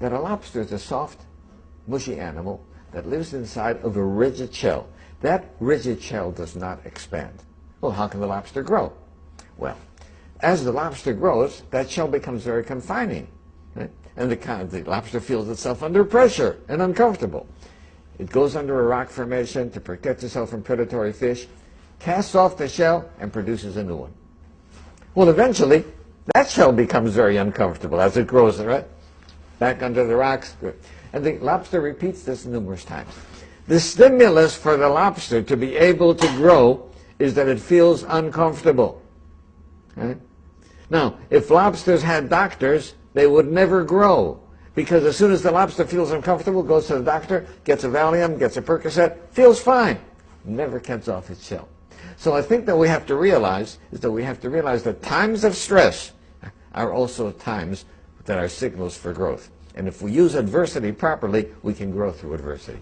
that a lobster is a soft, mushy animal that lives inside of a rigid shell. That rigid shell does not expand. Well, how can the lobster grow? Well, as the lobster grows, that shell becomes very confining. Right? And the, the lobster feels itself under pressure and uncomfortable. It goes under a rock formation to protect itself from predatory fish, casts off the shell, and produces a new one. Well, eventually, that shell becomes very uncomfortable as it grows, right? Back under the rocks. And the lobster repeats this numerous times. The stimulus for the lobster to be able to grow is that it feels uncomfortable. Right? Now, if lobsters had doctors, they would never grow. Because as soon as the lobster feels uncomfortable, goes to the doctor, gets a Valium, gets a Percocet, feels fine. Never comes off its shell. So I think that we have to realize is that we have to realize that times of stress are also times that are signals for growth. And if we use adversity properly, we can grow through adversity.